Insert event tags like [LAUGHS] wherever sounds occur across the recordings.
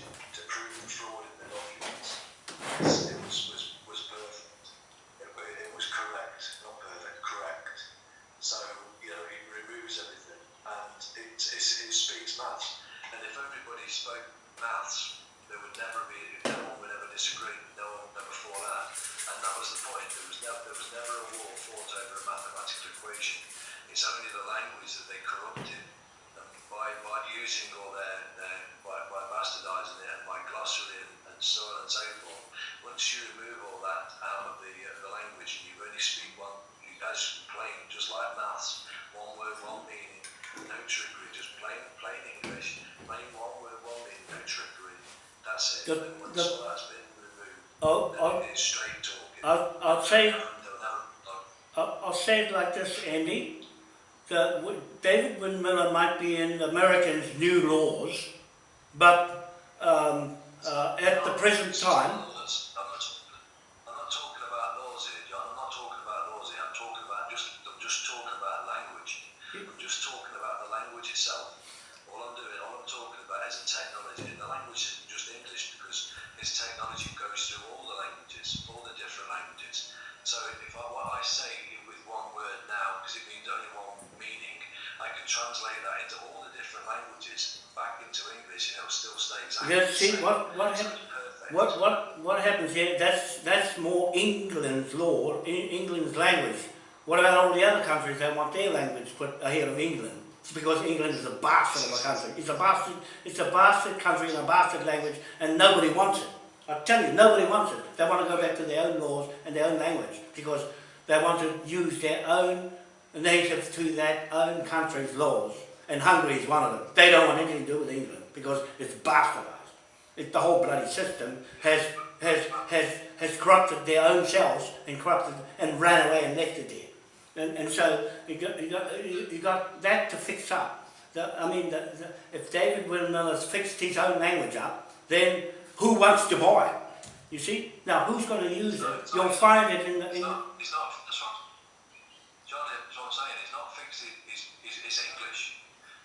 to prove fraud in the documents. It's- It was, was, was perfect. It, wa- it was correct, not perfect, correct. So, you know, it removes everything and it, it's, it speaks maths. And if everybody spoke maths, there would never be, no one would ever disagree, no one would never fall out. And that was the point. There was, never, there was never a war fought over a mathematical equation. It's only the language that they corrupted and by, by using all their, their by, by bastardising it and by glossary and, and so on and so forth. Once you remove all that out of the, uh, the language and you only speak one, you guys plain, just like maths, one word, one meaning, no trickery, just plain, plain English, plain one word, one meaning, no trickery. That's it. The- and once the- all that's been removed, I'll, then I'll, it's straight talking. I'll, I'll say, No, no, no, no. I'll, I'll say it like this, Andy. The, w- David Wynn Miller might be in Americans' new laws, but um, uh, at the present time, Laws. I'm not, I'm not talking about laws here, John. I'm not talking about laws here. I'm talking about just, I'm just talking about language. I'm just talking about the language itself. All I'm doing, all I'm talking about is the technology. And the language isn't just English because this technology goes through all the languages, all the different languages. So if I, what I say with one word now, because it means only one meaning, I can translate that into all the different languages back into English and it'll still stay exactly Yeah, the see, same. what- what So hap- it's perfect. what, what, what happens here, that's, that's more England's law, E- England's language. What about all the other countries that want their language put ahead of England? It's because England is a bastard of a country. It's a bastard, it's a bastard country in a bastard language and nobody wants it. I tell you, nobody wants it. They want to go back to their own laws and their own language because they want to use their own native to that own country's laws. And Hungary is one of them. They don't want anything to do with England because it's bastardized. It, the whole bloody system has, has, has, has corrupted their own selves and corrupted and ran away and left it there. And, and so you got, you, got, you got that to fix up. The, I mean, the, the, if David Wynn Miller's fixed his own language up, then who wants to buy it? You see? Now, who's going to use it? You'll find it in the... It's In, not, it's not, that's what, John, that's what I'm saying, it's not fixed, it- it's, it's, it's English.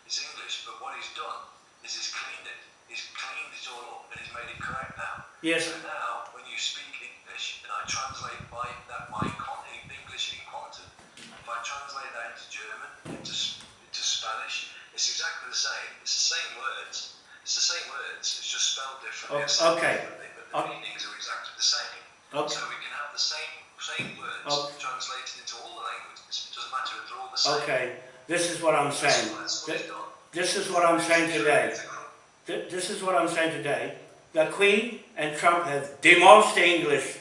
It's English, but what he's done is he's cleaned it. He's cleaned it all up and he's made it correct now. yes, So now, when you speak English, and I translate my, that my con, English in quantum, if I translate that into German, into, S- into Spanish, it's exactly the same. It's the same words. It's the same words, it's just spelled differently. Oh, spelled okay. differently, But the Oh. meanings are exactly the same. okay. So we can have the same same words Oh. translated into all the languages. It doesn't matter if they're all the same. Okay, this is what I'm saying. that's what he's done. This is what I'm saying today. It's a cor- Th- This is what I'm saying today. The Queen and Trump have demolished the English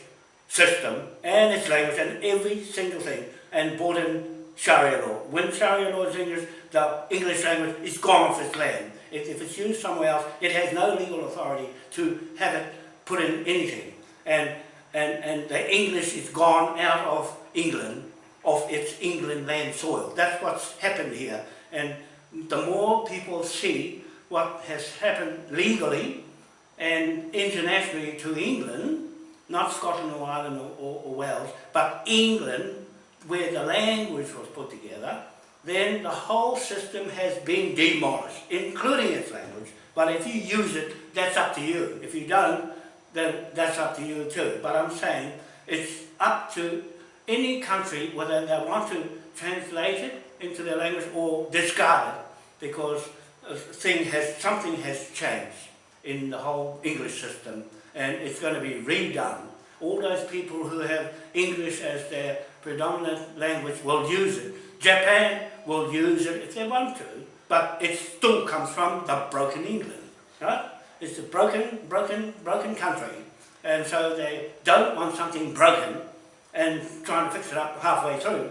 system and its language and every single thing and brought in Sharia law. When Sharia law is English, the English language is gone off its land. If, if it's used somewhere else, it has no legal authority to have it put in anything. And, and, and the English is gone out of England, of its England land soil. That's what's happened here. And the more people see what has happened legally and internationally to England, not Scotland or Ireland or, or, or Wales, but England, where the language was put together, then the whole system has been demolished, including its language. But if you use it, that's up to you. If you don't, then that's up to you too. But I'm saying it's up to any country whether they want to translate it into their language or discard it because uh, thing has, something has changed in the whole English system and it's going to be redone. All those people who have English as their predominant language will use it. Japan will use it if they want to, but it still comes from the broken England, right? It's a broken, broken, broken country, and so they don't want something broken and trying to fix it up halfway through.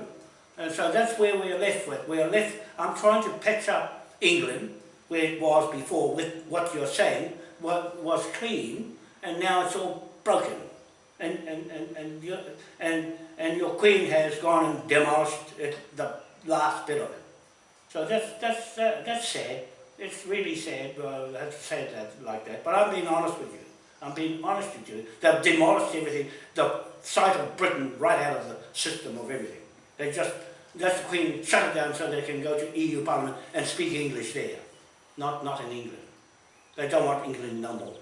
And so that's where we're left with. We're left, I'm trying to patch up England, where it was before, with what you're saying, what was clean, and now it's all broken. And, and, and, and, your, and, and your queen has gone and demolished it, the last bit of it. So that's, that's, uh, that's sad. It's really sad, to say that like that. But I'm being honest with you. I'm being honest with you. They've demolished everything, the sight of Britain right out of the system of everything. They just, that's the Queen shut it down so they can go to EU Parliament and speak English there, not, not in England. They don't want England no more.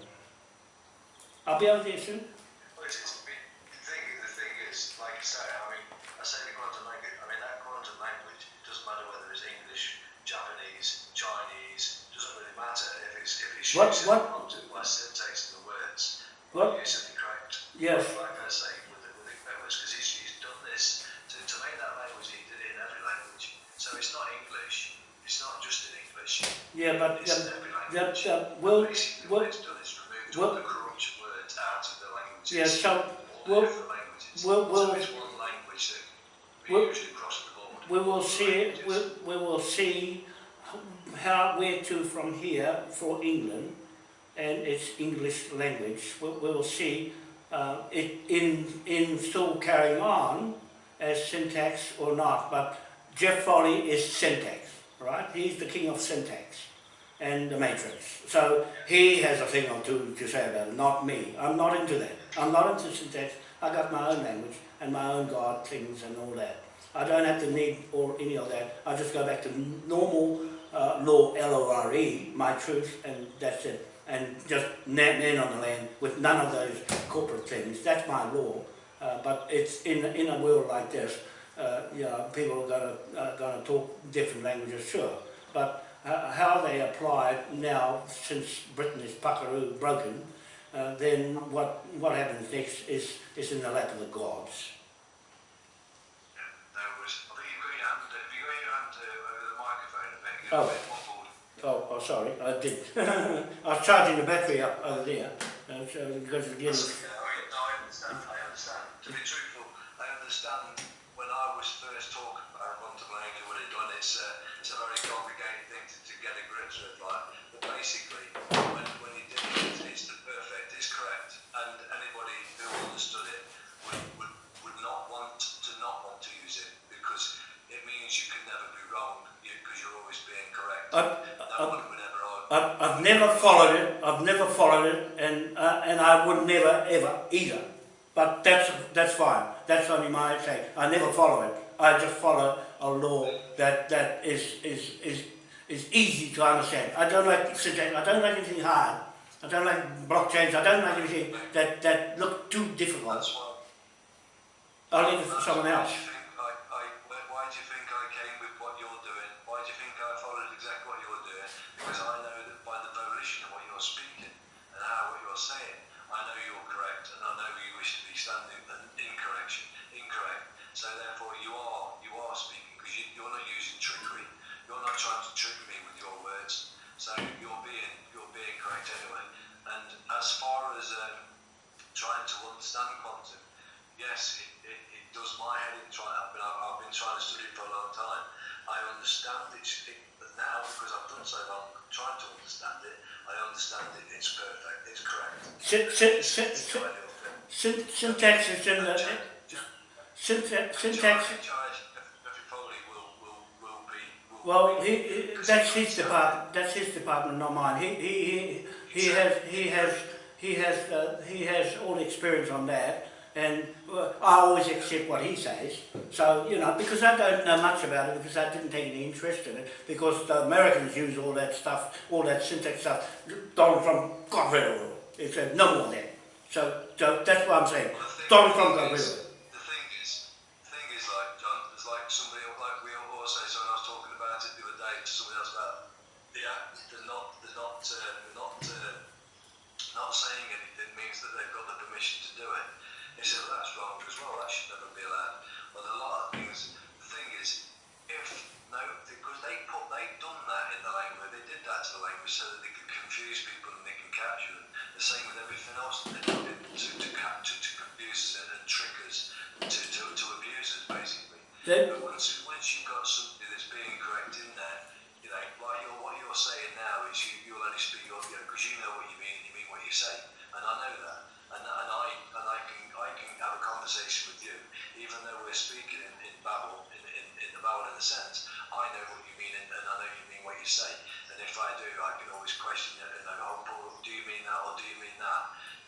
I'll be over there soon. Well, it's, it's, the thing, the thing is, like you say, I mean, I say the quantum language, I mean, that quantum language, it doesn't matter whether it's English, Japanese, Chinese, doesn't really matter if it's, if it's What- what- the quantum by syntax of the words, What? using the correct, Yes. like I say, with the, with the language, because he's, he's done this to, to make that language, he did it in every language. So it's not English, it's not just in English, Yeah, but it's um, in every language. that will, Basically, will, what it's done is removed will- all the corrupt words out of the languages. yeah, so all the will, different languages. will- will- so it's one language that we will- use across the board. we will see, Languages. we, we will see how, where to from here for England and its English language. We, will see uh, it in, in still carrying on as syntax or not, but Jeff Foley is syntax, right? He's the king of syntax and the matrix. So he has a thing or two to say about it, not me. I'm not into that. I'm not into syntax. I got my own language and my own God things and all that. I don't have to need or any of that. I just go back to normal uh, law, L-O-R-E, my truth, and that's it. And just man on the land with none of those corporate things. That's my law. Uh, but it's in in a world like this, uh, you know, people are gonna uh, gonna talk different languages, sure. But uh, how they apply it now, since Britain is puckaroo broken, uh, then what what happens next is is in the lap of the gods. Yeah, no worries. I think you've got your hand, have you got your hand uh, over the microphone a bit? Oh. You're a bit muffled. Oh, oh sorry, I did. [LAUGHS] I was charging the battery up over there, uh, so because it's getting. That's okay. I no, I understand. I understand. To be truthful, I understand when I was first talking about quantum language, what it it's, uh, it's a very complicated thing to, to get a grip with. Like, but basically, when, when you did it, it's the perfect, it's correct. And anybody who understood it would, would, would not want to not want to use it because it means you can never be wrong because you're always being correct. I, no one would ever argue. I've, I've never followed it. I've never followed it, and uh, and I would never ever either. But that's that's fine. That's only my say. I never follow it. I just follow a law that that is is is is easy to understand. I don't like syntax. I don't like anything hard. I don't like blockchains. I don't like anything that that look too difficult. I'll leave it for someone else. do you think I, I, why, why do you think I came with what you're doing? Why do you think I followed exactly what you're doing? Because I know that by the volition of what you're speaking and how what you're saying, I know you're correct and I know you wish to be standing in incorrection, incorrect. So therefore you are you are speaking because you, you're not using trickery. You're not trying to trick me with your words. So you're being you're being correct anyway. And as far as um, trying to understand quantum, yes, it, it, it does my head in trying. I've been, I've been trying to study it for a long time. I understand it, it but now because I've done so long, trying to understand it, I understand it. It's perfect. It's correct. It's, syn- it's the syn- ideal thing. syn- syntax is in the syntax. Syntax. Well, he, he, that's his department. That's his department, not mine. He he he, he has he has he has uh, he has all the experience on that, and uh, I always accept what he says. So you know, because I don't know much about it, because I didn't take any interest in it, because the Americans use all that stuff, all that syntax stuff. Donald Trump got rid of it. He said no more of that. So so that's what I'm saying. Donald Trump got rid of it. Saying anything means that they've got the permission to do it. He said, well, that's wrong as well. That should never be allowed. Well, a lot of things. The thing is, if no, because they put, they've done that in the language. They did that to the language so that they could confuse people and they can capture them. The same with everything else that they do to to capture, to confuse us and, and trick us, to, to, to abuse us basically. Then- But once once you've got something that's being correct in there, you know, like you're, what you're saying now is you you'll only speak your, you know, because you know what you mean, you mean what you say, and I know that, and and I and I can I can have a conversation with you, even though we're speaking in, in Babel, in, in, in the Babel in a sense, I know what you mean and, and I know you mean what you say, and if I do, I can always question it and I go, oh, Paul, do you mean that or do you mean that?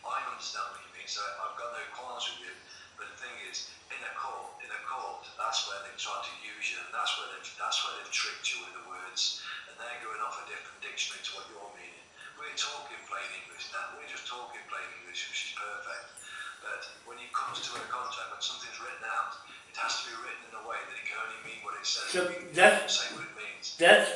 I understand what you mean, so I've got no qualms with you. But the thing is, in a court, in a court, that's where they've tried to use you, and that's where they've that's where they've tricked you with the words, and they're going off a different dictionary to what you're meaning. We're talking now. We're just talking plain English, which is perfect. But when it comes to a contract, when something's written out, it has to be written in a way that it can only mean what it says. So that- that's-.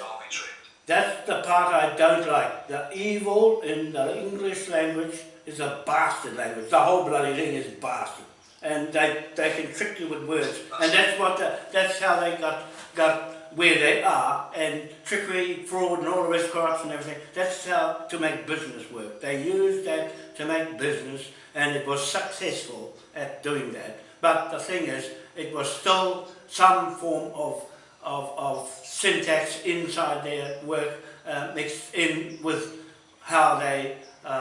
That's the part I don't like. The evil in the English language is a bastard language. The whole bloody thing is bastard. And they, they can trick you with words. And that's what the, that's how they got got where they are and trickery, fraud and all the rest, corruption and everything. That's how to make business work. They used that to make business and it was successful at doing that. But the thing is, it was still some form of of, of syntax inside their work uh, mixed in with how they uh, uh,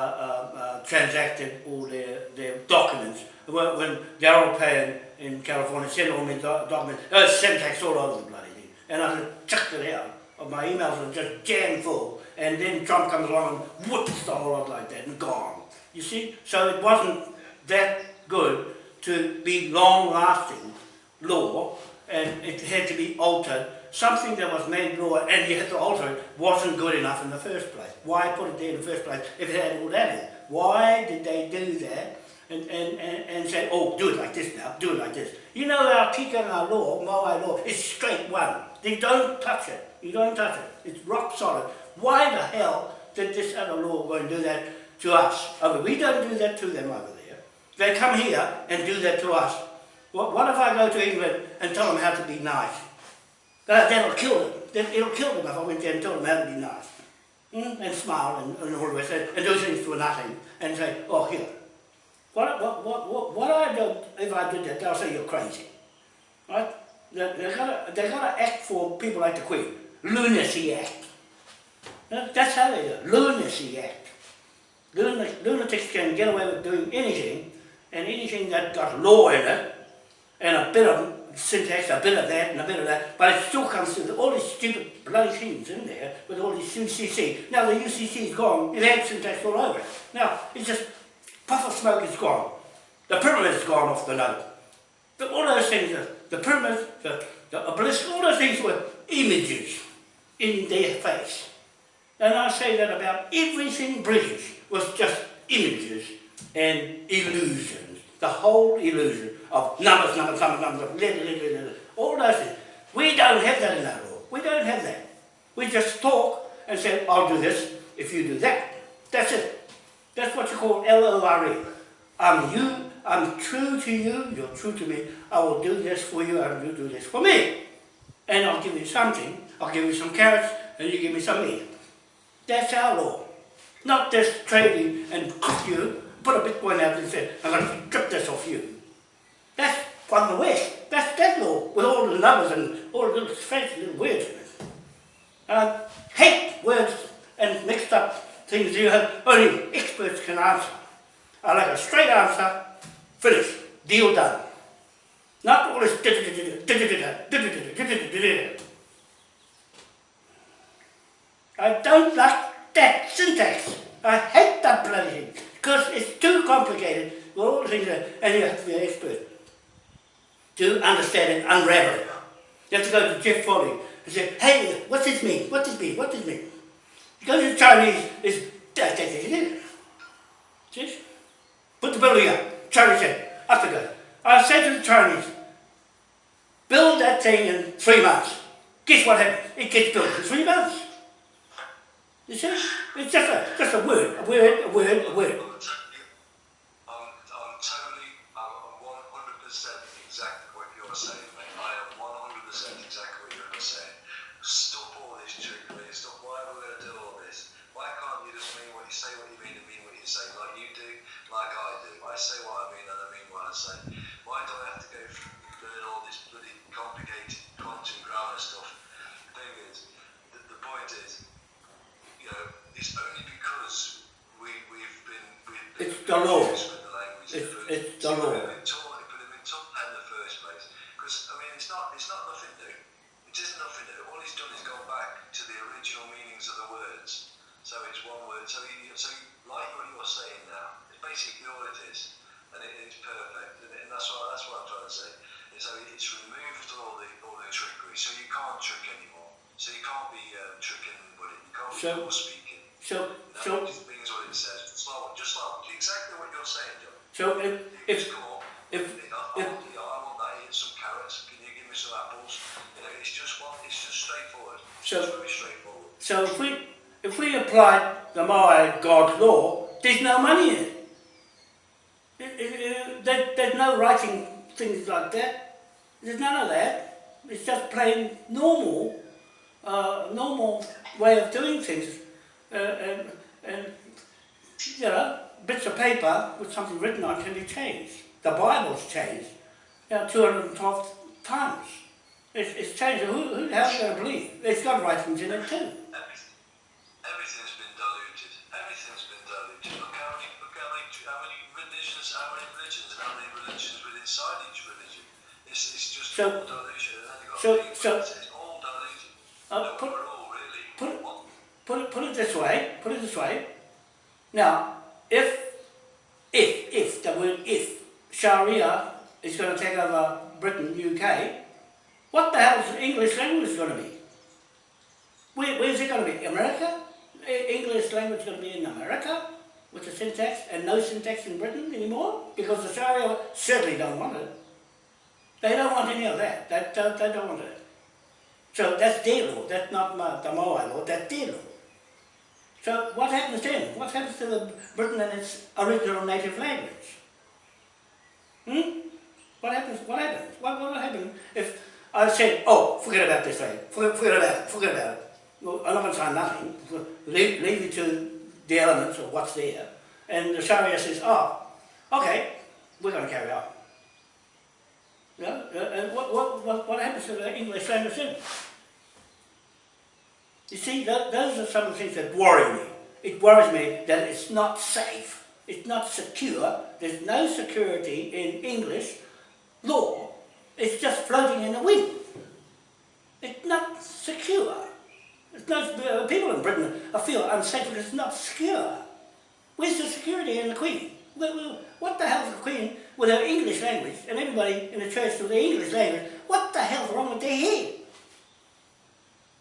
uh, transacted all their, their documents. When, when Darrell Payne in California sent all my do- documents, there was syntax all over the bloody thing. And I just chucked it out. My emails were just jam full. And then Trump comes along and whoops the whole lot like that and gone. You see? So it wasn't that good to be long lasting law and it had to be altered. Something that was made law and you had to alter it wasn't good enough in the first place. Why put it there in the first place if it had all that in it? Why did they do that and, and, and, and say, oh, do it like this now, do it like this? You know our Tikanga our law, Maori law, is straight one. They don't touch it. You don't touch it. It's rock solid. Why the hell did this other law go and do that to us? Over, we don't do that to them over there. They come here and do that to us. What, what if I go to England and tell them how to be nice? That, that'll kill them. That, it'll kill them if I went there and told them how to be nice. Mm? And smile and, and all the rest, and, and do things for nothing, and say, oh, here. What, what, what, what, what I do, if I did that, they'll say you're crazy. Right? They, they gotta, they gotta act for people like the Queen. Lunacy Act. That's how they do it. Lunacy Act. Luna- Lunatics can get away with doing anything, and anything that got law in it, and a bit of syntax, a bit of that, and a bit of that, but it still comes to all these stupid bloody things in there with all these UCC. Now the UCC is gone, it had syntax all over it. Now, it's just, puff of smoke is gone. The pyramid is gone off the note. The, all those things, the, the pyramid, the, the obelisk, all those things were images in their face. And I say that about everything British was just images and illusions. The whole illusion of numbers, numbers, numbers, numbers, letter, all those things. We don't have that in our law. We don't have that. We just talk and say, I'll do this if you do that. That's it. That's what you call L-O-R-E. I'm you, I'm true to you, you're true to me. I will do this for you and you do this for me. And I'll give you something. I'll give you some carrots and you give me some meat. That's our law. Not this trading and cook you, put a Bitcoin out and say, I'm going to strip this off you. That's from the West. That's that law, with all the numbers and all the little fancy little words. I hate words and mixed up things you have only experts can answer. I like a straight answer, finish, deal done. Not all this [LAUGHS] I don't like that syntax. I hate that bloody thing because it's too complicated the things that, and you have to be an expert to understand it, unravel it. You have to go to Jeff Foley and say, hey, what's this mean? What does this mean? What does this mean? You go to the Chinese, it's da da da da. See? Put the building up. Chinese said, up to go. I said to the Chinese, build that thing in three months. Guess what happens? It gets built in three months. You see? It's just a, just a word, a word, a word, a word. I'm, I'm totally, I'm 100% exactly what you're saying, mate. I am 100% exactly what you're saying. Stop all this trickery. Stop. Why are we going to do all this? Why can't you just mean what you say, what you mean, and mean what you say, like you do, like I do? I say what I mean, and I mean what I say. Why do I have to go through learn all this bloody complicated quantum grammar stuff? The thing is, the, the point is, you know, it's only because we, we've been, we've been It's the law. confused with the language. It's- But it's the it law. would have been taught, it would have been taught in the first place. Because, I mean, it's not, it's not nothing new. It is nothing new. All he's done is gone back to the original meanings of the words. So it's one word. So, he, so like what you're saying now, it's basically all it is. And it, it's perfect. And, and that's, what, that's what I'm trying to say. And so it's removed all the, all the trickery. So you can't trick anymore. So you can't be um, tricking anybody. You can't be So- double speaking. So, so, So if, if, if, if, you know, I want that, eat some carrots, can you give me some apples? You know, it's just one, it's just straightforward. It's So- just very straightforward. so if we, if we applied the Maori God law, there's no money in it. It- it- it- there, there's no writing things like that. There's none of that. It's just plain normal, uh, normal way of doing things. Uh, and, and, you know, bits of paper with something written on can be changed. The Bible's changed, you know, 212 times. It's, it's changed. Who, who the hell are going to believe? It's got writings in it too. Everything, everything's been diluted. Everything's been diluted. Look how many, look how many, how many religions, how many religions, how many religions within inside each religion. It's, it's just So- all dilution. And then you've got so- so- it's all diluted. Uh, no, put- we're all really put- put it, put it this way, put it this way. Now, if, if, if, the word if, Sharia is going to take over Britain, UK, what the hell is the English language going to be? Where, where's it going to be? America? English language going to be in America with the syntax and no syntax in Britain anymore? Because the Sharia certainly don't want it. They don't want any of that. They don't, they don't want it. So that's their law, that's not my, the Maori law, that's their law. So what happens then? What happens to the Britain and its original native language? Hmm? What happens? What happens? What, what will happen if I said, oh, forget about this thing, forget, forget about it, forget about it. Well, I'm not going to say nothing, leave, leave it to the elements of what's there. And the Sharia says, oh, okay, we're going to carry on. Yeah? And what, what, what, what happens to the English language then? You see, tho- those are some of the things that worry me. It worries me that it's not safe, it's not secure, there's no security in English law, it's just floating in the wind. It's not secure. It's not, uh, people in Britain feel unsafe because it's not secure. Where's the security in the Queen? What the hell's the Queen with her English language and everybody in the church with their English language? What the hell's wrong with their head?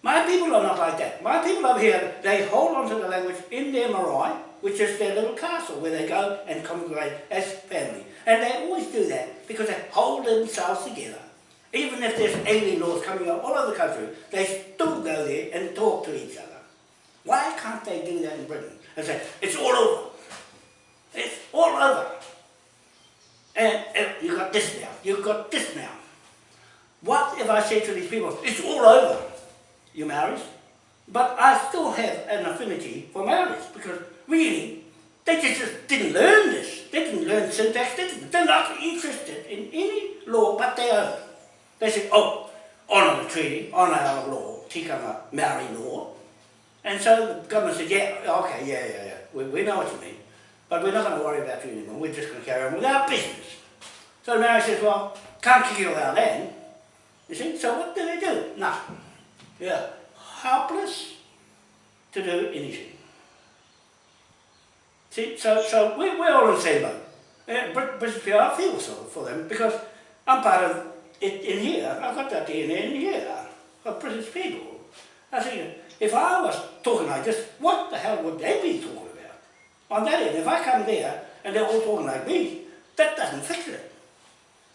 My people are not like that. My people over here, they hold on to the language in their marae, which is their little castle where they go and congregate as family. And they always do that because they hold themselves together. Even if there's alien laws coming up all over the country, they still go there and talk to each other. Why can't they do that in Britain? And say, it's all over. It's all over. And, and you got this now, you've got this now. What if I say to these people, it's all over, you Maoris? But I still have an affinity for marriage because really, they just, didn't learn this. They didn't learn syntax, they they're not interested in any law but their own. They said, oh, honour the treaty, honour our law, tikanga Maori law. And so the government said, yeah, okay, yeah, yeah, yeah, we, we know what you mean. But we're not going to worry about you anymore, we're just going to carry on with our business. So the Maori says, well, can't kick you our land. You see, so what do they do? Nothing. Yeah, helpless to do anything. See, so, so we, we're all in the same boat. Uh, Brit- British people, I feel so for them because I'm part of it in here. I've got that DNA in here of British people. I think if I was talking like this, what the hell would they be talking about? On that end, if I come there and they're all talking like me, that doesn't fix it.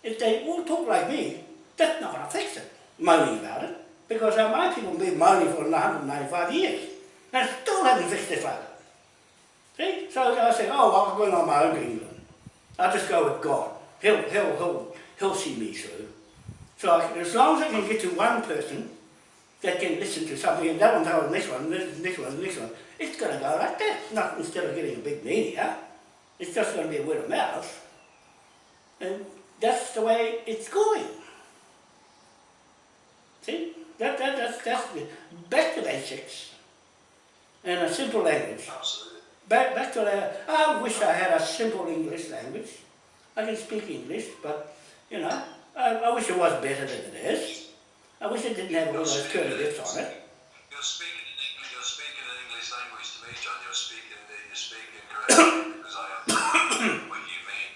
If they all talk like me, that's not going to fix it, moaning about it. Because uh, my people been moaning for 195 years and I still haven't fixed this matter. See? So I say, oh, well, I'm going on my own to England. I'll just go with God. He'll, he'll, he'll, he'll see me through. So I, as long as I can get to one person that can listen to something, and that one tells this one, this, this one, this one, it's going to go like that. Not instead of getting a big media. It's just going to be a word of mouth. And that's the way it's going. See? That, that, that's, that's the, back to basics. And a simple language. Absolutely. Back, back to the, I wish I had a simple English language. I can speak English, but, you know, I, I wish it was better than it is. I wish it didn't have all those curly bits on it. You're speaking in English. You're speaking an English language to me, John. You're speaking. You're speaking correctly because I understand what you mean.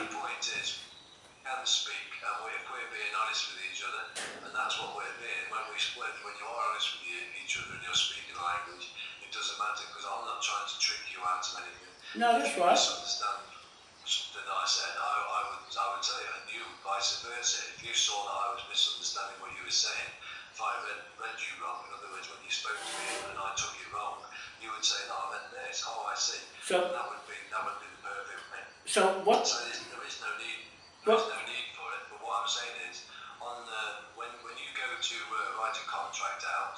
the point is, we can speak, and we, if we're being honest with each other, and that's what we're being. When we when, when you are honest with you, each other and you're speaking a language, it doesn't matter because I'm not trying to trick you of anything. No, that's you right. misunderstand something that I said, I, I would, I would tell you, and you vice versa. If you saw that I was misunderstanding what you were saying, if I read, read you wrong, in other words, when you spoke to me and I took you wrong, you would say, no, I meant this. Oh, I see. So- And that would be, that would be the perfect thing. So what, So there is, there is no need, there is no need for it. But what I'm saying is, on uh, when when you go to uh, write a contract out,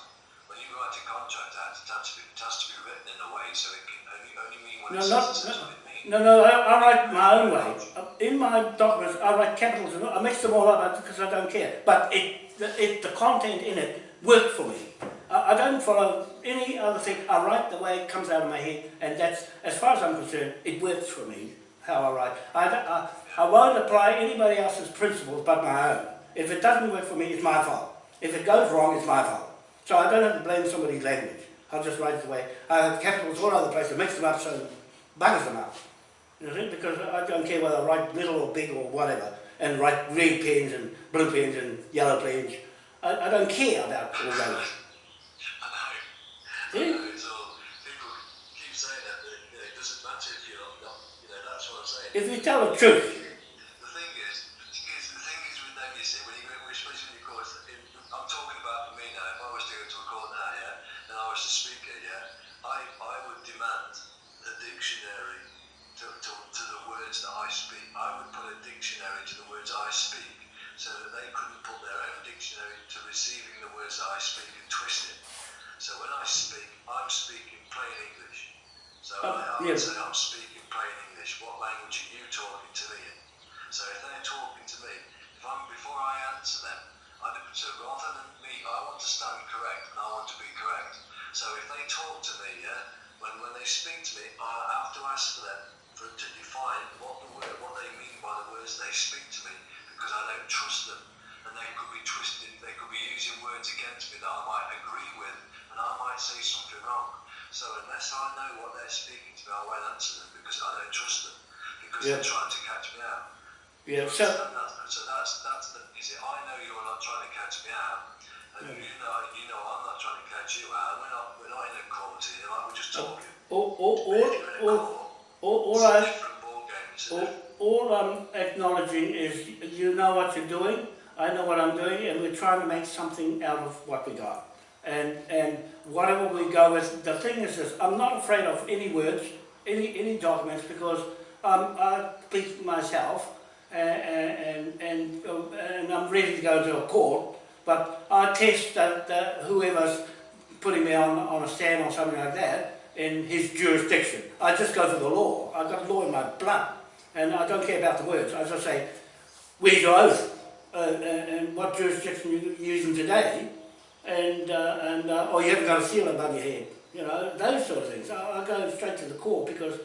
you write a contract it has to be, it has to be written in a way so it can only, only mean what No, it not- says no. what it means. no, no, I, I write my own way. In my documents, I write capitals and I mix them all up because I don't care. But it, the, it, the content in it worked for me. I, I don't follow any other thing. I write the way it comes out of my head, and that's, as far as I'm concerned, it works for me, how I write. I, I, I won't apply anybody else's principles but my own. If it doesn't work for me, it's my fault. If it goes wrong, it's my fault. So I don't have to blame somebody's language. I'll just write it the way. I have capitals all over the place, I mix them up so buggers them up. You know, because I don't care whether I write little or big or whatever, and write red pens and blue pens and yellow pens. I, I don't care about all those. I know. I Yeah. know. It's all people keep saying that, that you know, it doesn't matter if you're not, not you know, that's what I'm saying. If you tell the truth, The thing is, is the thing is with them, you see, when you go, especially when you course, I'm talking about for me now. If I was to go to a court now, yeah, and I was the speaker, yeah, I, I would demand a dictionary to, to, to the words that I speak. I would put a dictionary to the words I speak, so that they couldn't put their own dictionary to receiving the words I speak and twist it. So when I speak, I'm speaking plain English. So Oh, I, I would say I'm speaking plain English. What language are you talking to me in? So if they're talking to me, if I'm before I answer them, I so rather than me, I want to stand correct and I want to be correct. So if they talk to me, yeah, when when they speak to me, I have to ask for them to define what the word, what they mean by the words they speak to me, because I don't trust them, and they could be twisted, they could be using words against me that I might agree with, and I might say something wrong. So unless I know what they're speaking to me, I won't answer them because I don't trust them because Yeah. they're trying to catch me out. yeah, So, so, that's, so that's that's the is it? I know you're not trying to catch me out, and Yeah. you know you know I'm not trying to catch you out. We're not we're not in a court here. Like we're just oh, talking. all, all, We're all, in a all, all, I. All, all I'm acknowledging is you know what you're doing, I know what I'm doing, and we're trying to make something out of what we got. And, and whatever we go with, the thing is this, I'm not afraid of any words, any, any documents, because um, I speak myself, and, and, and, and I'm ready to go to a court, but I test that, that whoever's putting me on, on a stand or something like that in his jurisdiction. I just go for the law. I've got law in my blood, and I don't care about the words. As I just say, where's your oath? Uh, and, and what jurisdiction you using today? And, uh, and uh, or you haven't got a seal above your head. You know, those sort of things. I, I go straight to the court because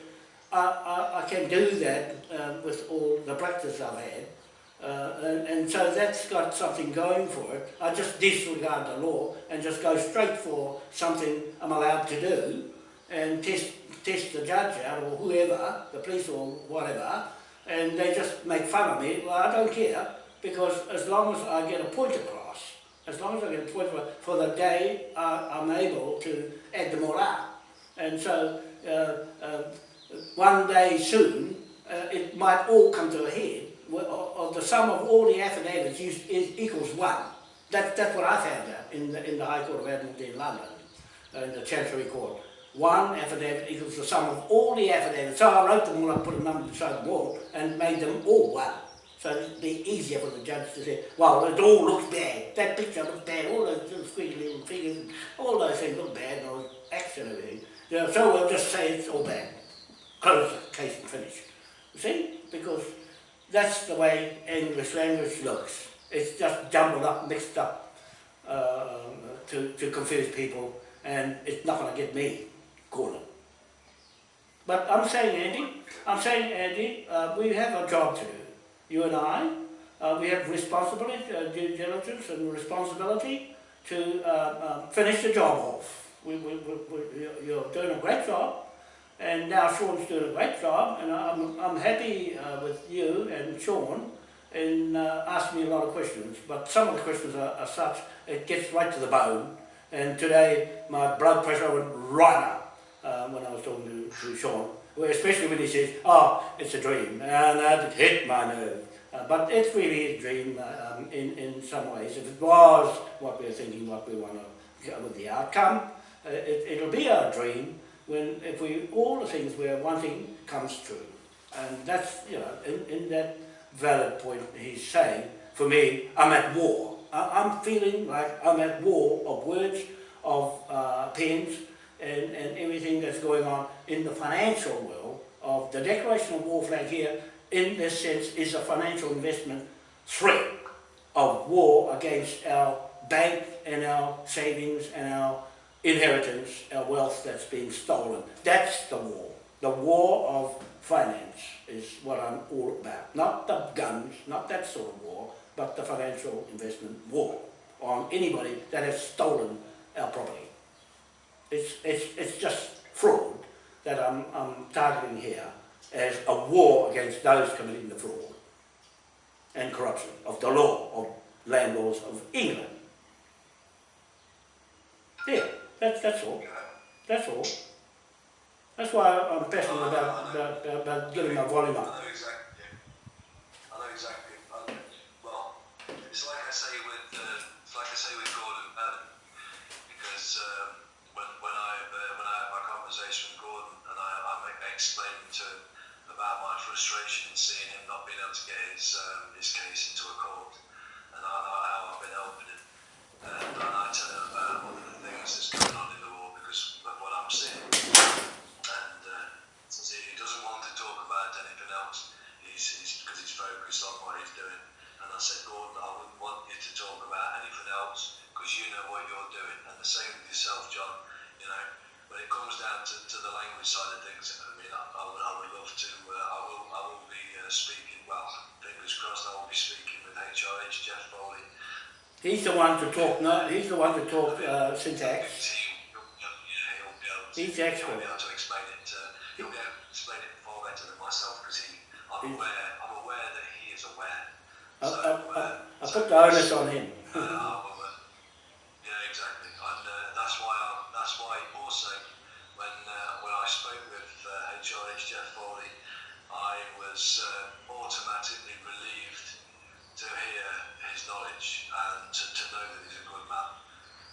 I, I, I can do that uh, with all the practice I've had. Uh, and, and so that's got something going for it. I just disregard the law and just go straight for something I'm allowed to do and test, test the judge out or whoever, the police or whatever, and they just make fun of me. Well, I don't care because as long as I get a point across, as long as I get a point across, for the day uh, I'm able to add them all up. And so uh, uh, one day soon, uh, it might all come to a head. Of the sum of all the affidavits is, is equals one. That, that's what I found out in the, in the High Court of Admiralty in London, uh, in the Chancery Court. One affidavit equals the sum of all the affidavits. So I wrote them all up, put a number beside them all, and made them all one. So it'd be easier for the judge to say, well, it all looks bad. That picture looks bad. All those little little figures, all those things look bad, and all know, so we'll just say it's all bad. Close the case and finish. You see? Because that's the way English language looks. It's just jumbled up, mixed up uh, to, to confuse people, and it's not going to get me But I'm saying, Andy, I'm saying, Andy, uh, we have a job to do. You and I, uh, we have responsibility, uh, due diligence and responsibility to uh, uh, finish the job off. We, we, we, you're doing a great job, and now Sean's doing a great job, and I'm, I'm happy uh, with you and Sean in uh, asking me a lot of questions, but some of the questions are, are such, it gets right to the bone, and today my blood pressure went right up when I was talking to to Sean, especially when he says, oh, it's a dream, and that hit my nerve. Uh, but it's really a dream uh, um, in, in some ways. If it was what we're thinking, what we want to get with the outcome, uh, it, it'll be our dream when if we all the things we're wanting comes true. And that's, you know, in, in that valid point he's saying, for me, I'm at war. I, I'm feeling like I'm at war of words, of uh, pens, and, and everything that's going on in the financial world of the declaration of war flag here in this sense is a financial investment threat of war against our bank and our savings and our inheritance, our wealth that's being stolen. That's the war. The war of finance is what I'm all about. Not the guns, not that sort of war, but the financial investment war on anybody that has stolen our property. It's, it's, it's just fraud that I'm, I'm targeting here as a war against those committing the fraud and corruption of the law of land laws of England. Yeah, that's, that's all. That's all. That's why I'm passionate about, about, about getting my volume up. it's like I say with uh, like I say with Gordon because um, explaining to him about my frustration in seeing him not being able to get his um, his case into a court, and how, how I've been helping him, and, and I tell him about all the things that's going on in the war because of what I'm seeing and uh, he doesn't want to talk about anything else, he's, he's because he's focused on what he's doing. And I said, Gordon, I wouldn't want you to talk about anything else because you know what you're doing. And the same with yourself, John. You know, when it comes down to, to the language side of things, I mean, I, I, would, I would love to. Uh, I will, I will be uh, speaking. Well, fingers crossed, I will be speaking with HRH Jeff Foley. He's the one to talk, no, he's the one to talk uh, syntax. He'll, he'll be able to, He's he'll expert. be able to explain it. Uh, he'll be able to explain it far better than myself because he, I'm aware, I'm aware that he is aware. So, I, I, uh, I put the onus on him. uh, I'm aware. Yeah, exactly. And uh, that's why I, that's why also when uh, when I spoke with uh, HRH Jeff Foley, I was uh, automatically relieved to hear his knowledge and to, to know that he's a good man.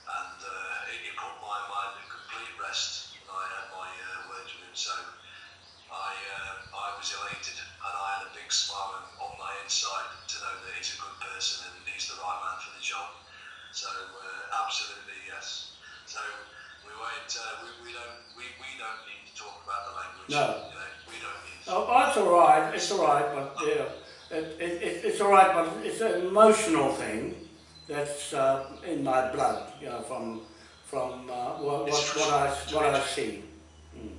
And uh, it, it put my mind at complete rest when I had my uh, words with him. So I, uh, I was elated and I had a big smile on- my inside to know that he's a good person and he's the right man for the job. So uh, absolutely yes. So we won't. Uh, we, we don't. We, we don't need to talk about the language. No. You know, we don't need. To. Oh, oh, it's all right. It's all right, but yeah, it, it, it, it's all right, but it's an emotional thing that's uh, in my blood, you know, from from uh, what, what, what I what I see. Mm.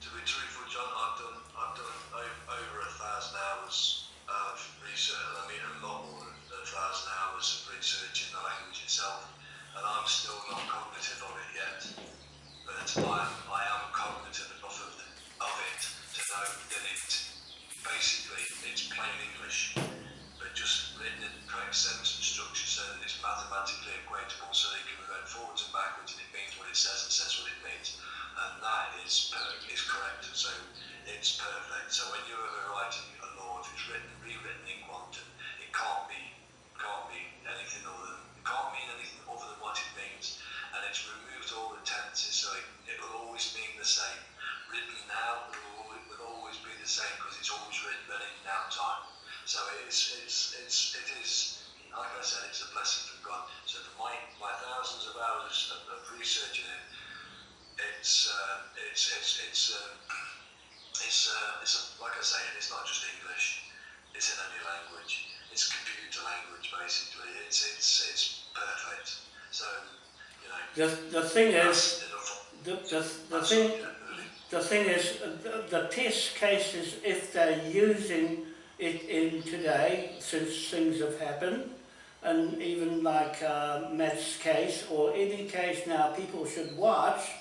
To be truthful, John, I've done. I've done over a thousand hours of research. I mean, a lot more than a thousand hours of research in the language itself, and I'm still not cognitive of it yet. But I, I am cognitive enough of, the, of it to know that it basically it's plain English, but just written in the correct sentence and structure so that it's mathematically equatable, so they can be read forwards and backwards, and it means what it says and says what it means, and that is is correct. So it's perfect. So when you're ever writing a law, if it's written rewritten in quantum, it can't be can't be anything other than it can't mean anything other than what it means, and it's removed all the tenses, so it, it will always mean the same. Written now will always, will always be the same because it's always written in now time. So it's it's it's it is like I said, it's a blessing from God. So for my my thousands of hours of, of researching it, it's uh, it's it's it's um, [CLEARS THROAT] it's uh, it's a, like I say, it's not just English. It's in any language. It's computer language basically. It's it's it's perfect. So you know. The the thing is, the the, the thing. The thing is, the, the test cases, if they're using it in today, since things have happened, and even like uh, Matt's case or any case now, people should watch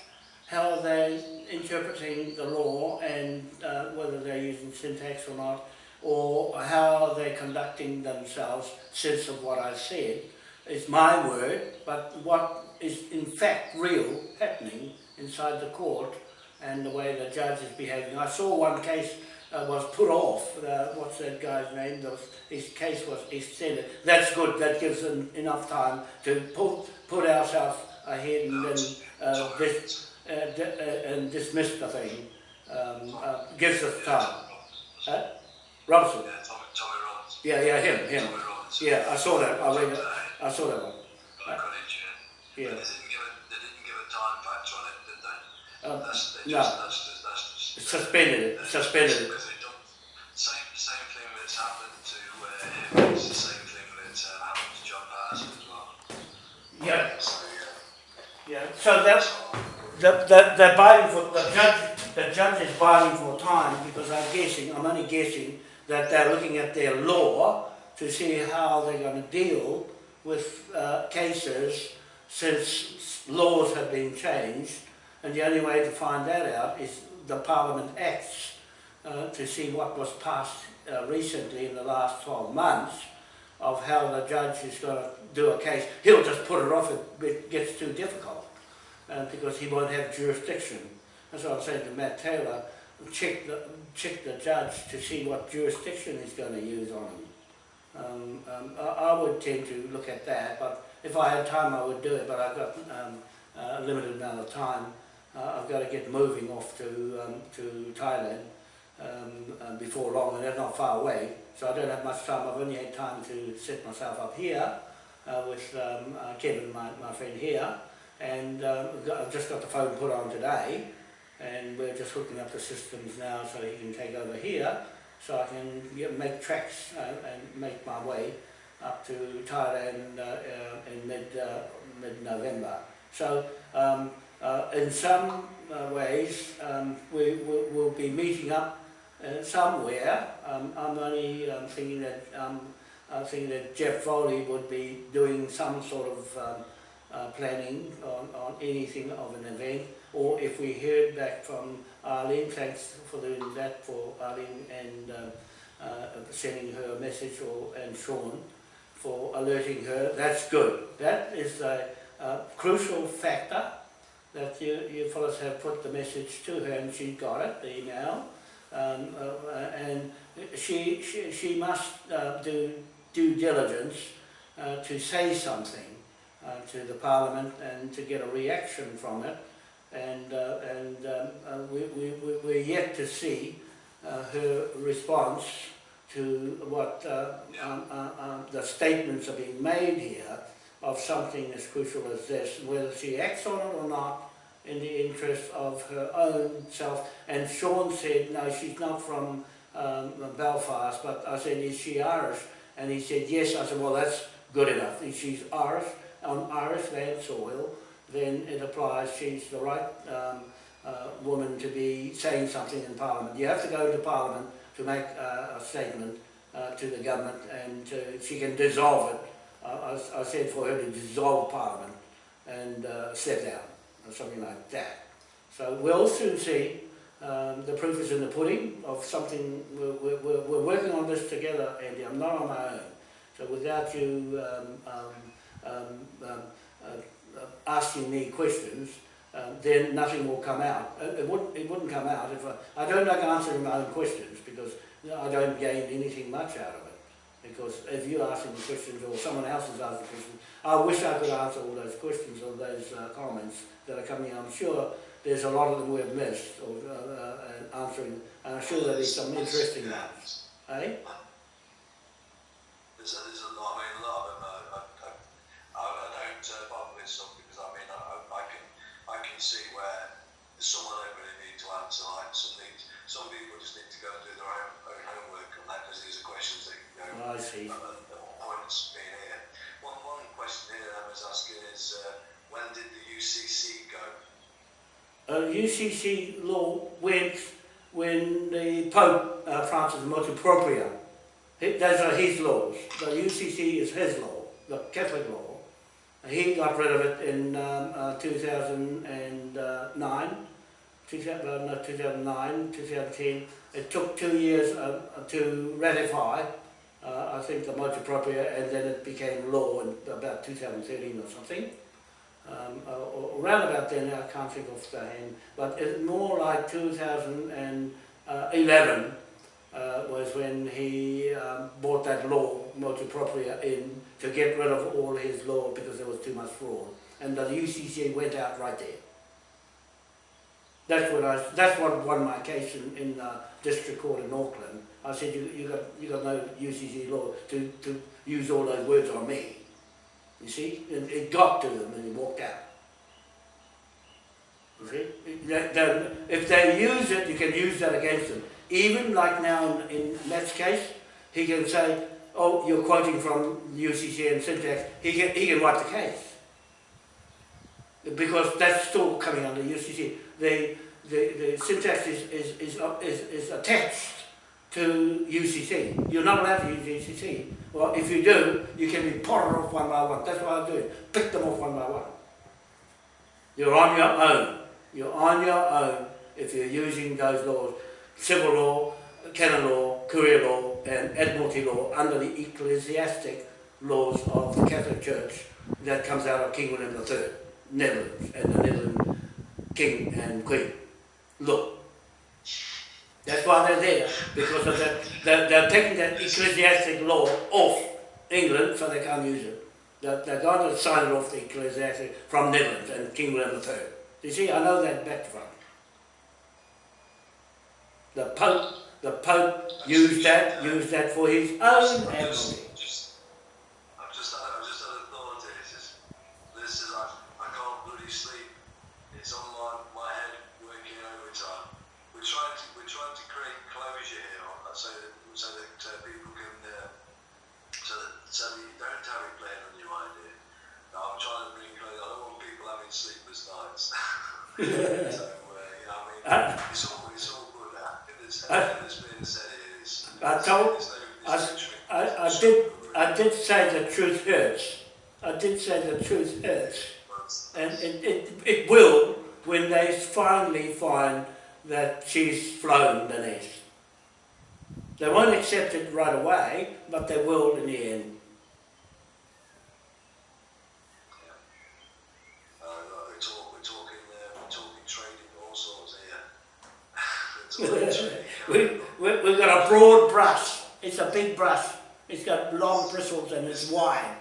how they're interpreting the law and uh, whether they're using syntax or not, or how they're conducting themselves, sense of what I said, is my word, but what is in fact real happening inside the court and the way the judge is behaving. I saw one case uh, was put off. Uh, what's that guy's name? His case was extended. That's good. That gives them enough time to put put ourselves ahead and then uh, dis, uh, uh, and dismiss the thing. Um, uh, gives us time. Uh, Robinson. Yeah, Yeah, yeah, him, him. Yeah, I saw that. I read it. I saw that one. yeah. Um, That's, no. just, that's, just- that's just. suspended it. Suspended it. Same, same thing that's happened to uh, him, it's the same thing that uh, happened to John Patterson as well. Yeah. So, yeah. Yeah. So that's the the they're buying for the judge. The judge is buying for time because I'm guessing. I'm only guessing that they're looking at their law to see how they're going to deal with uh, cases since laws have been changed, and the only way to find that out is the Parliament Acts uh, to see what was passed uh, recently in the last 12 months of how the judge is going to do a case. He'll just put it off if it gets too difficult uh, because he won't have jurisdiction. That's what I'm saying to Matt Taylor, check the, check the judge to see what jurisdiction he's going to use on him. Um, um, I, I would tend to look at that, but if I had time I would do it, but I've got um, a limited amount of time. Uh, I've got to get moving off to, um, to Thailand um, um, before long, and they're not far away, so I don't have much time. I've only had time to set myself up here uh, with um, uh, Kevin, my, my friend here, and um, got- I've just got the phone put on today, and we're just hooking up the systems now so he can take over here, so I can make tracks uh, and make my way up to Thailand uh, uh, in mid uh, mid November. So um, uh, in some uh, ways um, we will we'll be meeting up uh, somewhere. Um, I'm only um, thinking that um, I think that Jeff Foley would be doing some sort of um, uh, planning on, on anything of an event, or if we heard back from Arlene, thanks for doing that for Arlene and um, uh, sending her a message, or and Sean for alerting her. That's good. That is a, a crucial factor that you, you fellows have put the message to her, and she got it, the email. Um, uh, and she, she, she must uh, do due diligence uh, to say something uh, to the Parliament and to get a reaction from it. And, uh, and um, uh, we, we, we- we're yet to see her response to what um, um, the statements are being made here of something as crucial as this, whether she acts on it or not in the interest of her own self. And Sean said, no, she's not from um, Belfast, but I said, is she Irish? And he said, yes. I said, well, that's good enough. If she's Irish, on Irish land soil, then it applies, she's the right um, uh, woman to be saying something in Parliament. You have to go to Parliament to make uh, a statement uh, to the government and to, she can dissolve it. Uh, I, I said for her to dissolve Parliament and uh, step down or something like that. So we'll soon see. Um, the proof is in the pudding of something, we're, we're, we're working on this together, Andy. I'm not on my own. So without you um, um, um, um, uh, uh, asking me questions, then nothing will come out. Uh, It wouldn't, it wouldn't come out if I, I don't like answering my own questions because I don't gain anything much out of it. Because if you're asking the questions or someone else is asking the questions, I wish I could answer all those questions or those uh, comments that are coming. I'm sure there's a lot of them we've missed or uh, uh, answering. And I'm sure there'll be some interesting ones. Eh? There's a, a lot, I mean, a lot of them, uh, I, I, don't uh, bother with some because I mean, I, can, I can see where some really need to answer, like some need, some people just need to go and do their own, own homework on that because these are questions that, know, I see. point's being here. One, one question here I was asking is, uh, when did the UCC go? Uh, UCC law went when the Pope uh, Francis motu propria. He, those are his laws. The UCC is his law, the Catholic law. He got rid of it in um, uh, 2009, 2000, uh, no, 2009, 2010. It took two years uh, to ratify, uh, I think, the motu propria, and then it became law in about 2013 or something. um, uh, around about then, I can't think of the hand, but it's more like 2011 uh, was when he um, brought that law, motu propria, in to get rid of all his law because there was too much fraud. And the UCC went out right there. That's what I, that's what won my case in, in uh, district court in Auckland. I said, you, you got, you got no UCC law to, to use all those words on me. You see, it, it got to them and he walked out. You see, if they use it, you can use that against them. Even like now in, in Matt's case, he can say, oh, you're quoting from UCC and syntax, he can, he can write the case. Because that's still coming under UCC. The, the, the syntax is, is, is, is, is attached to UCC. You're not allowed to use UCC. Well, if you do, you can be potted off one by one. That's what I do. Pick them off one by one. You're on your own. You're on your own if you're using those laws. Civil law, canon law, career law, and admiralty law under the ecclesiastic laws of the Catholic Church that comes out of King William III, Netherlands, and the Netherlands King and Queen. Look. That's why they're there, because of that, they're, they're taking that ecclesiastic law off England so they can't use it. They're, they're to sign off the ecclesiastic from Netherlands and King William III. You see, I know that back from. The Pope, the Pope used that, used that for his own admiralty. Just, I've just, I've just had a thought here. It's just, this is, I, I can't bloody sleep. It's on my, my head working overtime. We're trying to, we're trying to create closure here, uh, so that, so that uh, people can, uh, so that, so that you don't have it playing on your mind here. Now, I'm trying to bring closure. I don't want people having sleepless nights. I told- I- I, I did. I did say the truth hurts. I did say the truth hurts. And it, it, it will when they finally find that she's flown the nest. They won't accept it right away, but they will in the end. Uh, we're, talk, we're talking, uh, we're talking trading all sorts here. We're talking trading. We, we, we've got a broad brush. It's a big brush. It's got long bristles and it's wide.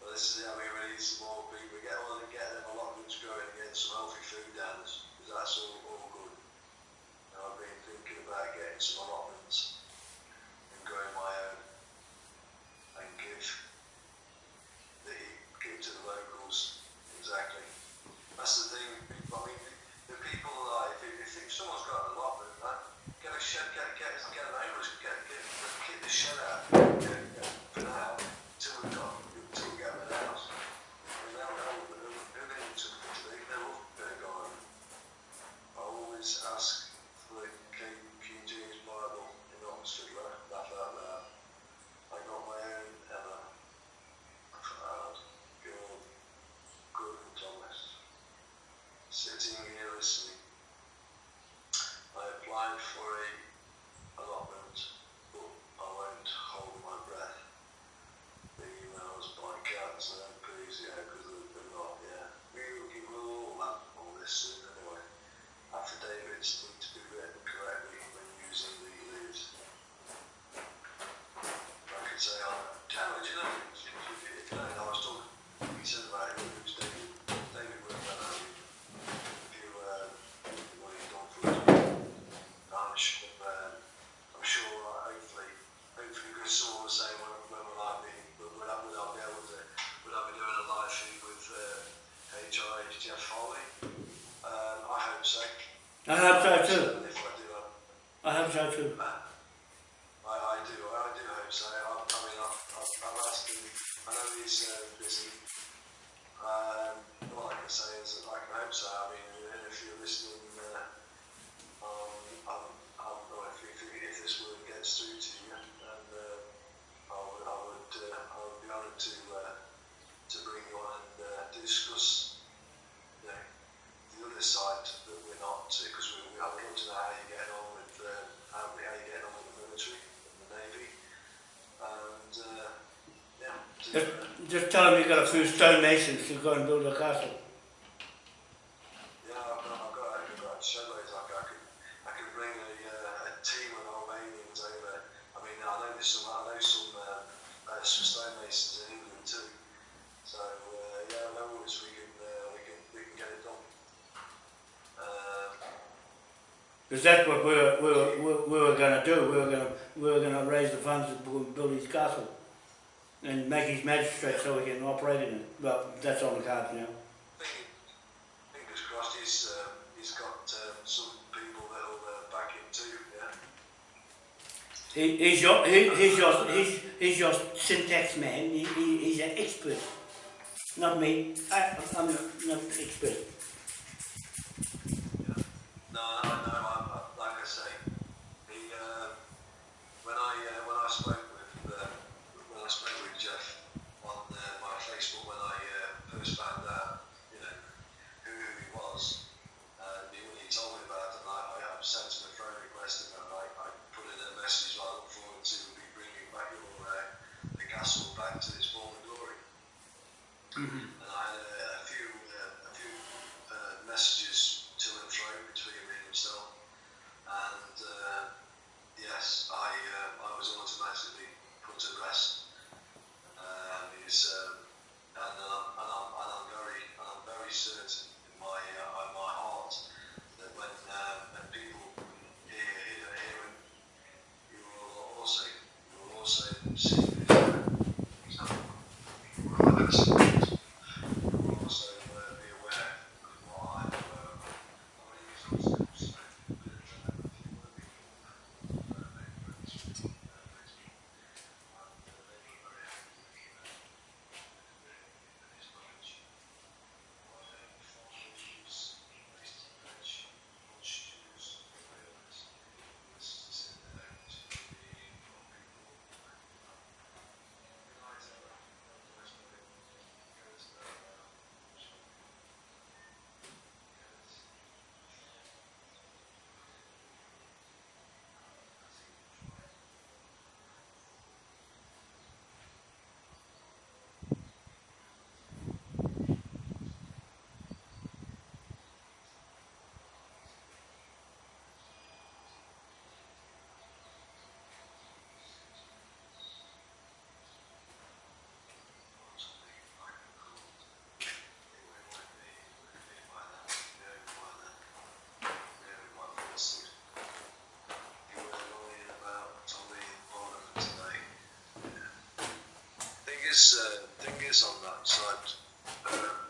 Well, this is, I mean, we need some more people. We get all get them allotments growing and get some healthy food down us, because that's all, all good. And I've been thinking about getting some allotments and growing my own and give the give to the locals. Exactly. That's the thing. I mean, the people like if, if, if someone's got an allotment, man, get a shed, get get get an homeless, get get get the shed out. Get, get, for now, till we got till we get them a house. And they'll know that they're going to they they'll love their garden. I always ask for the King, King James Bible in Oxford. Laugh laugh out loud. I got my own Emma. Proud, good, good and Thomas. Sitting here listening. I applied for a allotment, but I won't hold my breath. The emails by cats and MPs, yeah, because they're, they're not, yeah. We will give all that, all this soon anyway. Affidavits need to be written correctly when using the leaves. I could say, oh, Tara, do you know, if you, if you know, I was talking, he said about it, it was David, David Workman, if you, uh, what he's done for us. I'm sure, um, I'm sure, uh, hopefully, hopefully, because someone was saying, when, when will I be, will, will I, will I be able to, will I be doing a live feed with, uh, HI, Jeff Foley? Um, I hope so. I hope so too. If I do, uh, I hope so too. I, I do, I do hope so. I, I mean, I've, I've, I've asked him, I know uh, busy. Um, all I can say is that I can hope so. I mean, if you're listening, uh, um, I'm, I'm, well, if, if, if this word gets through to you, Just, just tell them you've got a few stonemasons to go and build a castle. straight so we can operate in it. But that's on the card now. Fingers crossed he's, uh, he's got uh, some people that'll uh, back him too, yeah? He, he's your, he, he's your, he's, he's your syntax man. He, he, he's an expert. Not me. I, I'm not, an expert. Mm-hmm. is uh, thing is on that side. Um,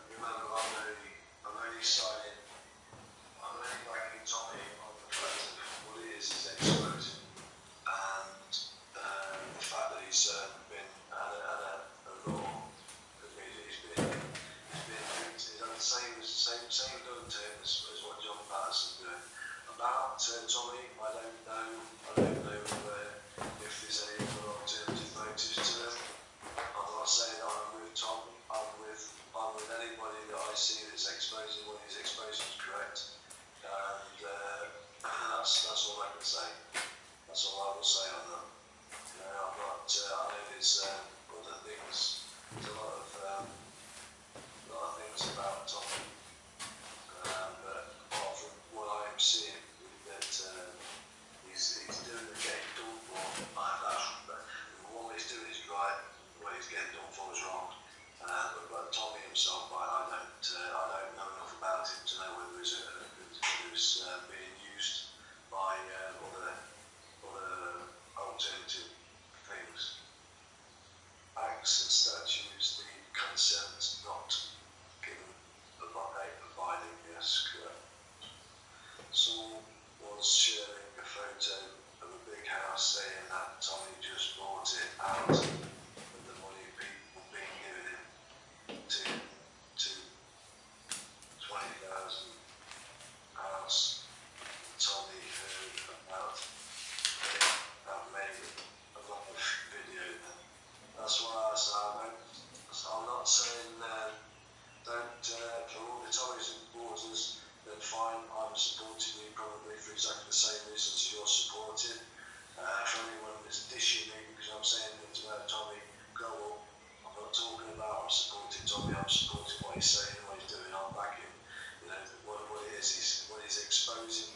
exposing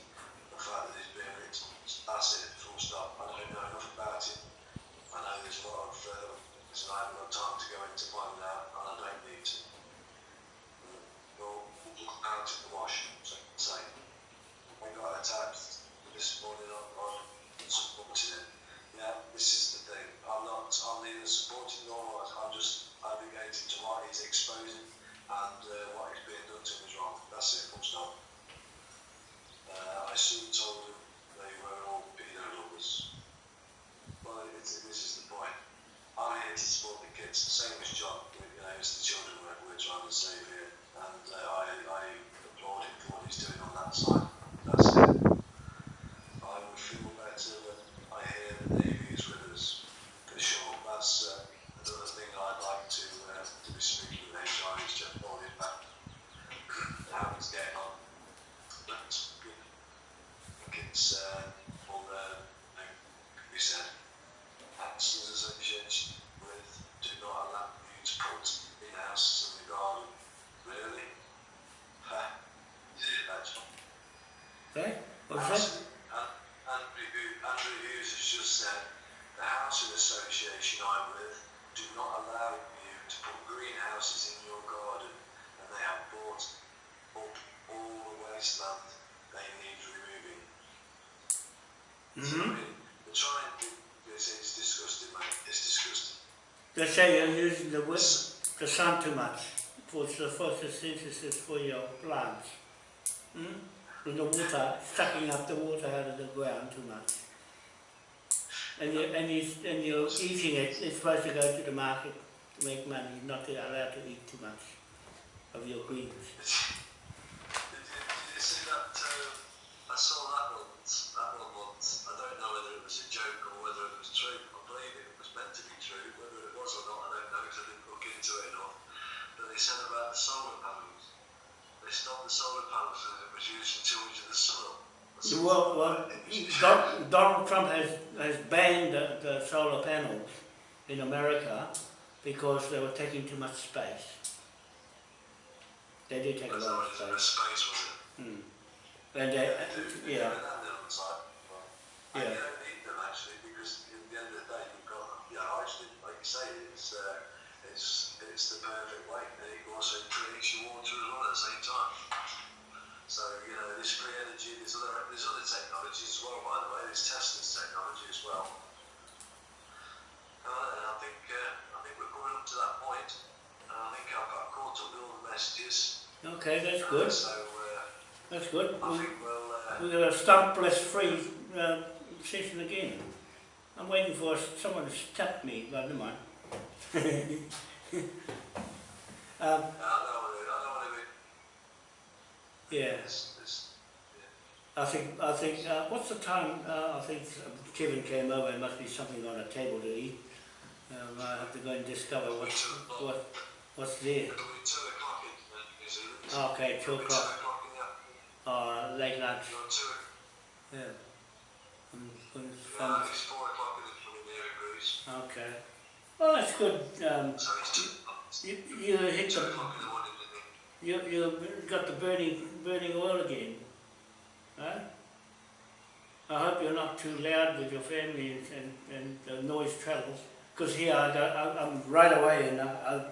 the fact that victim. That's it, full stop. I don't know enough about it. I know there's a lot of, uh, so I haven't got time to go into finding out, and I don't need to. Look out in the wash, so I can say. I got attacked this morning on, on supporting him. Yeah, this is the thing. I'm not, I'm neither supporting nor I'm just advocating to what he's exposing and uh, he's being done to is wrong. That's it, full stop. Uh, I soon told them they were all pedo lovers. Well, it's, this is the point. I'm here to support the kids, same as John. You know, it's the children we're, we're trying to save here. And uh, I, I applaud him for what he's doing on that side. That's it. I would feel better when I hear the Navy is with us, for sure. That's uh, another thing I'd like to, uh, to be speaking with HR is Jeff Bowling back. How he's getting on. But, you know, I think it's uh, all the, like we said, Hanson's Association with do not allow you to put in houses in the garden. Really? Ha. Yeah, that's Okay? What's that? and Andrew, Hu- Andrew Hughes has just said the housing association I'm with do not allow you to put greenhouses in your garden, and they have bought up all the wasteland they need removing. So, I Mm-hmm. mean, they're trying to. It's, it's disgusting, mate. It's disgusting. They say you're using the, wi- the sun too much for the photosynthesis for your plants. Hmm? The water, sucking up the water out of the ground too much. And, you're, and, you, and you're eating it, it's supposed to go to the market to make money, not to allowed to eat too much of your greens. Did you, did you see that? Uh, I saw that once. That one once. I don't know whether it was a joke or whether it was true. I believe it was meant to be true. Whether it was or not, I don't know because I didn't look into it enough. But they said about the solar panels. They stopped the solar panels and it was using too much of the sun. Well, well, Don- Donald Trump has, has banned the, the solar panels in America because they were taking too much space. They did take a lot of in space. space, was it? Hmm. And they, yeah, that side. Yeah. you don't need them actually because at the end of the day you've got, yeah, actually, like you say, it's, uh, it's, the perfect way. And it also creates your water as well at the same time. So, you know, this free energy, there's other, there's other technologies as well, by the way, there's Tesla's technology as well. Uh, and I think, uh, I think we're coming up to that point. And I think I've got caught up with all the messages. okay, that's good, So, uh, that's good. I We, think we'll, uh, we're going to stumpless free uh, session again. I'm waiting for someone to stump me, but never mind. [LAUGHS] [LAUGHS] um, I don't want to, I don't want to be yeah. I think, I think, uh, what's the time? Uh, I think Kevin came over, there must be something on the table to eat. Um, I have to go and discover what's, what, what's there. two o'clock in uh, New Zealand. Okay, two o'clock, Two o'clock in the afternoon. or late lunch, yeah. I'm going to yeah, find, it's four o'clock in the morning here Greece. okay. Well, that's good, um, So it's two, you, you hit the, o'clock in the morning in you, you got the burning, burning oil again, huh? I hope you're not too loud with your family and, and, and the noise travels. Because here I I'm right away and I,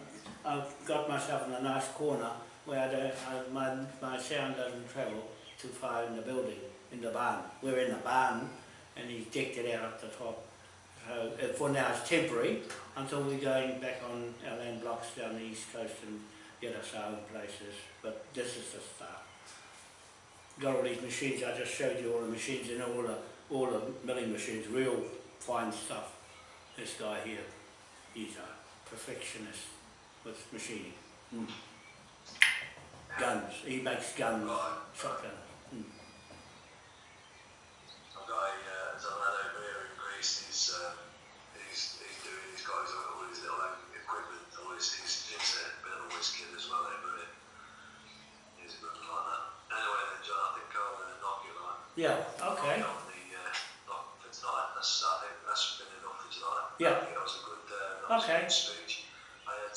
I, I've got myself in a nice corner where I don't, I, my, my sound doesn't travel too far in the building, in the barn. We're in the barn and he's decked it out up the top. So uh, for now it's temporary until we're going back on our land blocks down the east coast and get us our own places. But this is the start. Got all these machines, I just showed you all the machines and all the, all the milling machines, real fine stuff. This guy here, he's a perfectionist with machining. Mm. Guns, he makes guns, shotguns. Mm. I've got a, uh, there's a lad over here in Greece, he's, uh, he's, he's doing, he's got his own, all his little own equipment, all his, he's, he's a bit of a whiz kid as well over here. He's a good like that. Anyway then, John, I think I'll uh, knock you like. Yeah, okay. On the, uh, for tonight, that's, I think that's been enough for tonight. Yeah. I think that was a good, uh, that was a Okay. good speech. I had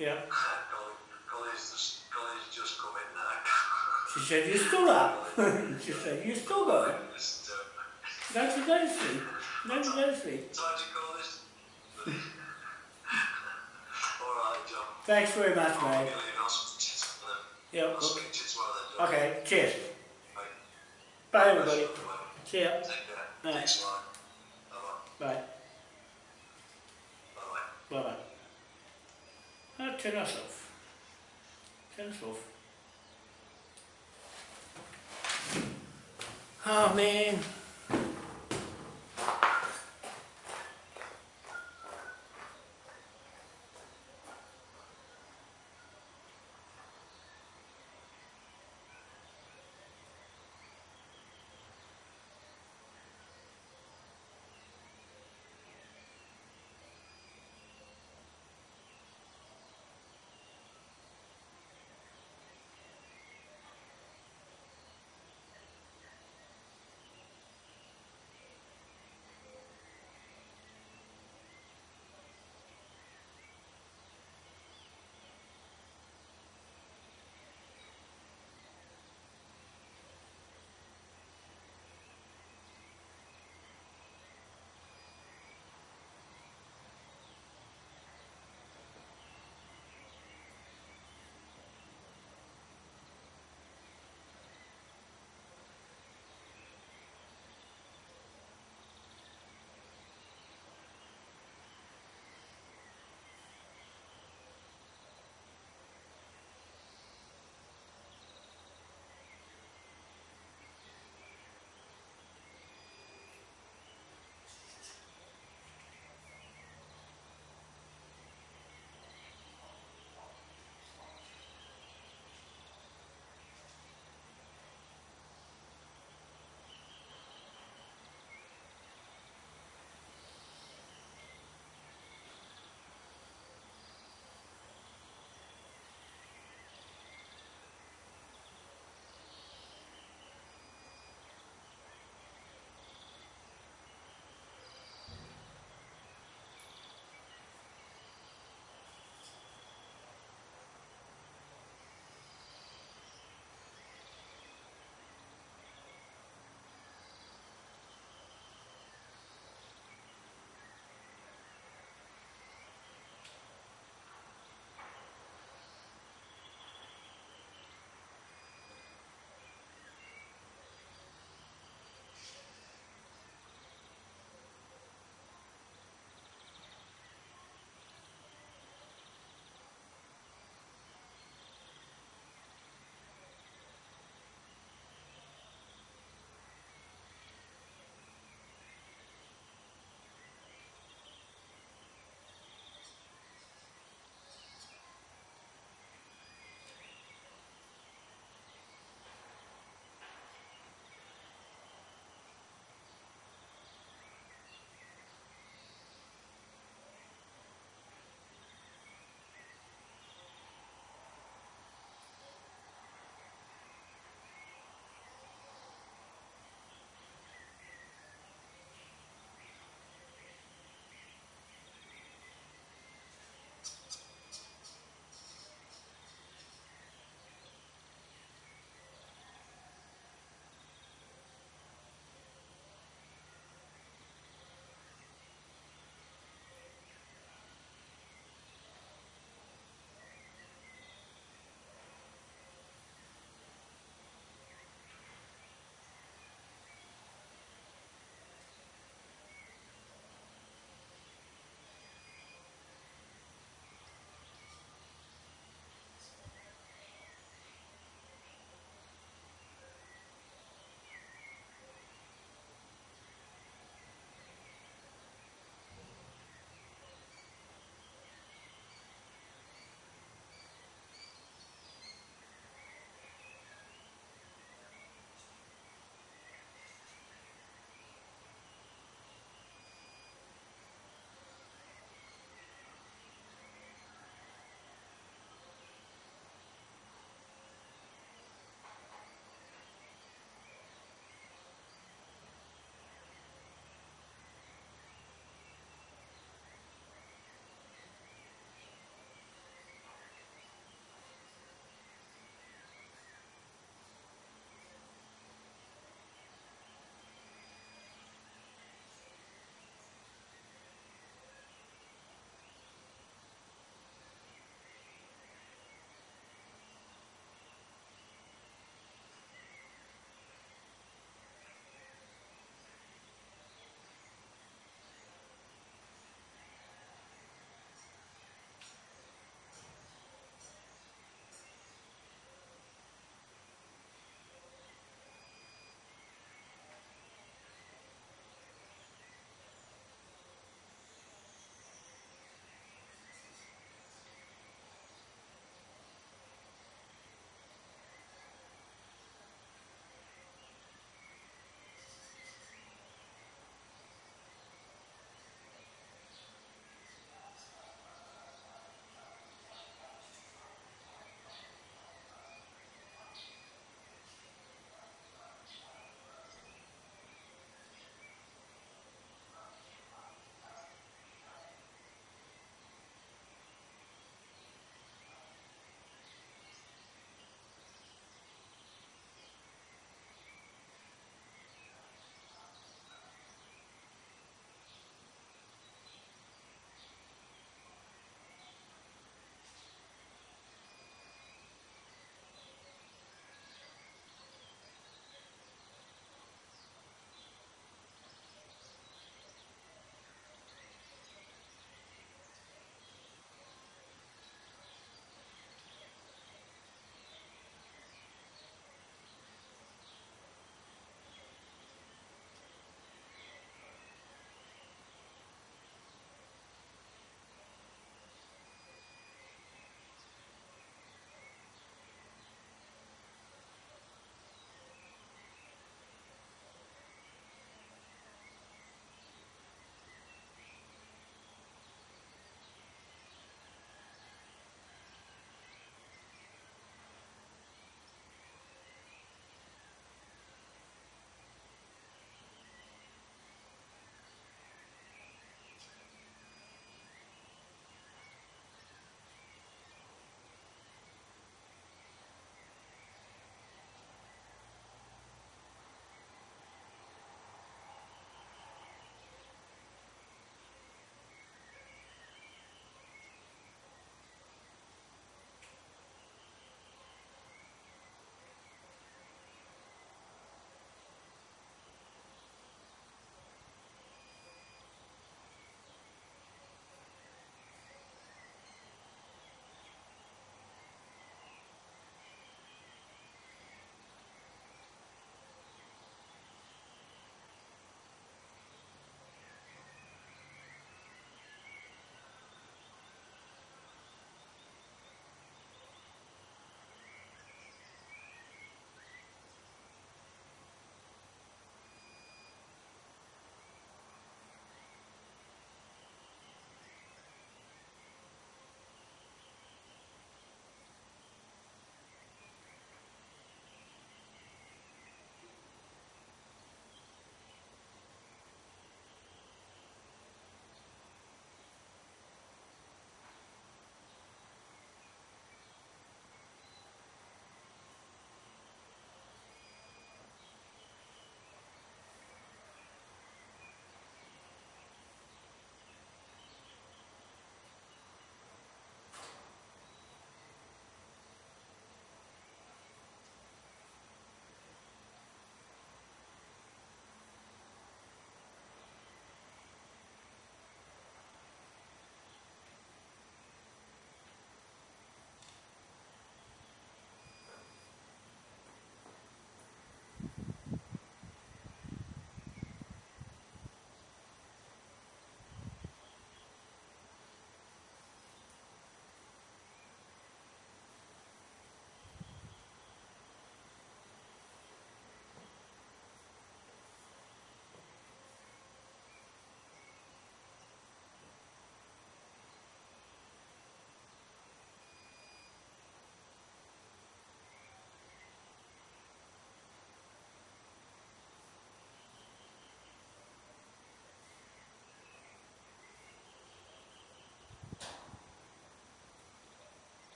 Yeah. Colin, Colin's just, Colin's just come in now. [LAUGHS] She said, you still up? [LAUGHS] she said, you still going? Just, uh, go [LAUGHS] to. Don't go to sleep. Time to call this. All right, John. Thanks very much, mate. give you I'll speak to you tomorrow. Yep. Okay, cheers. Bye. Bye, everybody. See ya. Bye. Bye-bye. Bye. Bye-bye. Bye-bye. Ah, turn us off. Turn us off. Oh, man.